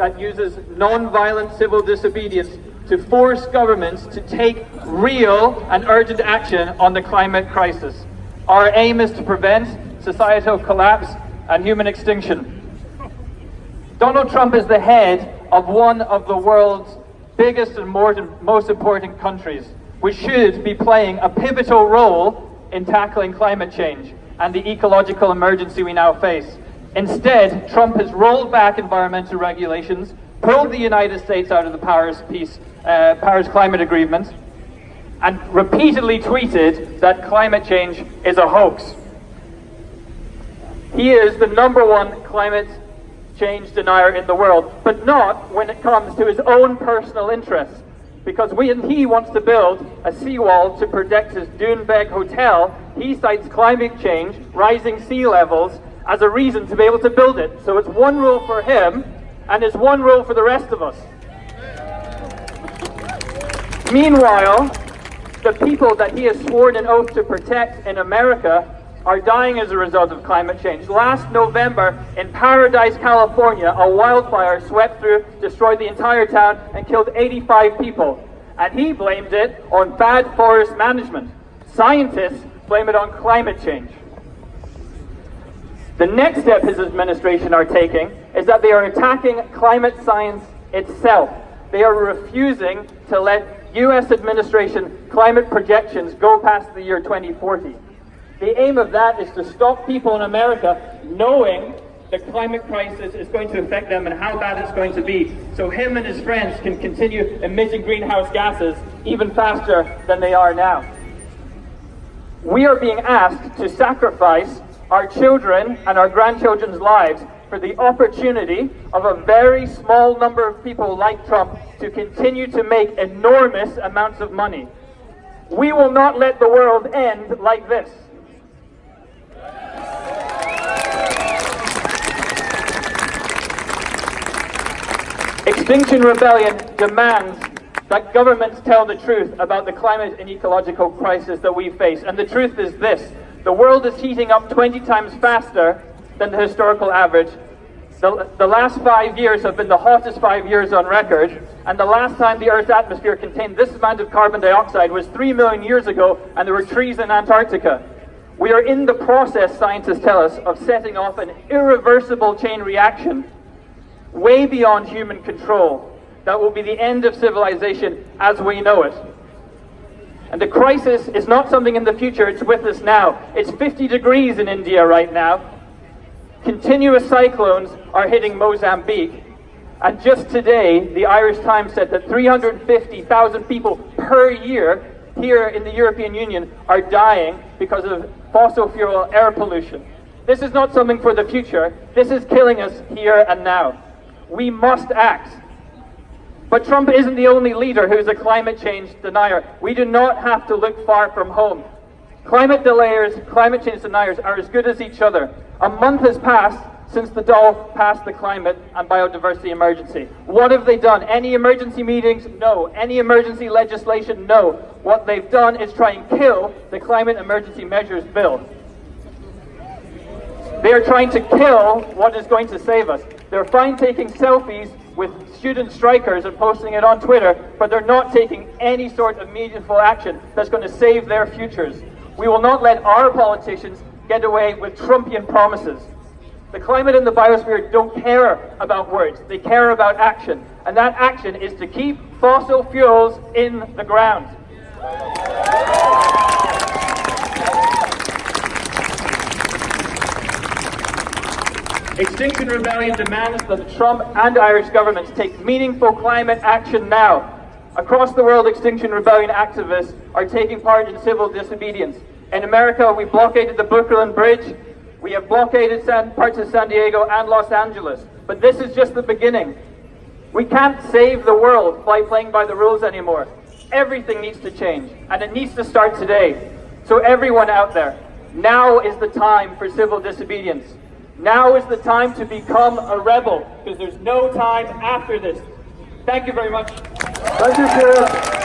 that uses non-violent civil disobedience to force governments to take real and urgent action on the climate crisis. Our aim is to prevent societal collapse and human extinction. Donald Trump is the head of one of the world's biggest and most important countries, which should be playing a pivotal role in tackling climate change and the ecological emergency we now face. Instead, Trump has rolled back environmental regulations, pulled the United States out of the Paris, Peace, uh, Paris Climate Agreement, and repeatedly tweeted that climate change is a hoax. He is the number one climate change denier in the world, but not when it comes to his own personal interests. Because when he wants to build a seawall to protect his Doonbeg hotel, he cites climate change, rising sea levels, as a reason to be able to build it. So it's one rule for him, and it's one rule for the rest of us. Meanwhile, the people that he has sworn an oath to protect in America are dying as a result of climate change. Last November, in Paradise, California, a wildfire swept through, destroyed the entire town, and killed 85 people. And he blamed it on bad forest management. Scientists blame it on climate change. The next step his administration are taking is that they are attacking climate science itself. They are refusing to let US administration climate projections go past the year 2040. The aim of that is to stop people in America knowing the climate crisis is going to affect them and how bad it's going to be. So him and his friends can continue emitting greenhouse gases even faster than they are now. We are being asked to sacrifice our children and our grandchildren's lives for the opportunity of a very small number of people like Trump to continue to make enormous amounts of money. We will not let the world end like this. Extinction Rebellion demands that governments tell the truth about the climate and ecological crisis that we face. And the truth is this, the world is heating up 20 times faster than the historical average. The, the last five years have been the hottest five years on record, and the last time the Earth's atmosphere contained this amount of carbon dioxide was three million years ago, and there were trees in Antarctica. We are in the process, scientists tell us, of setting off an irreversible chain reaction way beyond human control. That will be the end of civilization as we know it. And the crisis is not something in the future, it's with us now. It's 50 degrees in India right now. Continuous cyclones are hitting Mozambique. And just today, the Irish Times said that 350,000 people per year here in the European Union are dying because of fossil fuel air pollution. This is not something for the future. This is killing us here and now. We must act. But Trump isn't the only leader who's a climate change denier. We do not have to look far from home. Climate delayers, climate change deniers are as good as each other. A month has passed since the Dáil passed the climate and biodiversity emergency. What have they done? Any emergency meetings? No. Any emergency legislation? No. What they've done is try and kill the climate emergency measures bill. They are trying to kill what is going to save us. They're fine taking selfies with student strikers and posting it on Twitter, but they're not taking any sort of meaningful action that's going to save their futures. We will not let our politicians get away with Trumpian promises. The climate and the biosphere don't care about words, they care about action. And that action is to keep fossil fuels in the ground. Extinction Rebellion demands that the Trump and Irish governments take meaningful climate action now. Across the world, Extinction Rebellion activists are taking part in civil disobedience. In America, we blockaded the Brooklyn Bridge, we have blockaded San, parts of San Diego and Los Angeles. But this is just the beginning. We can't save the world by playing by the rules anymore. Everything needs to change, and it needs to start today. So everyone out there, now is the time for civil disobedience. Now is the time to become a rebel, because there's no time after this. Thank you very much. Thank you, Chris.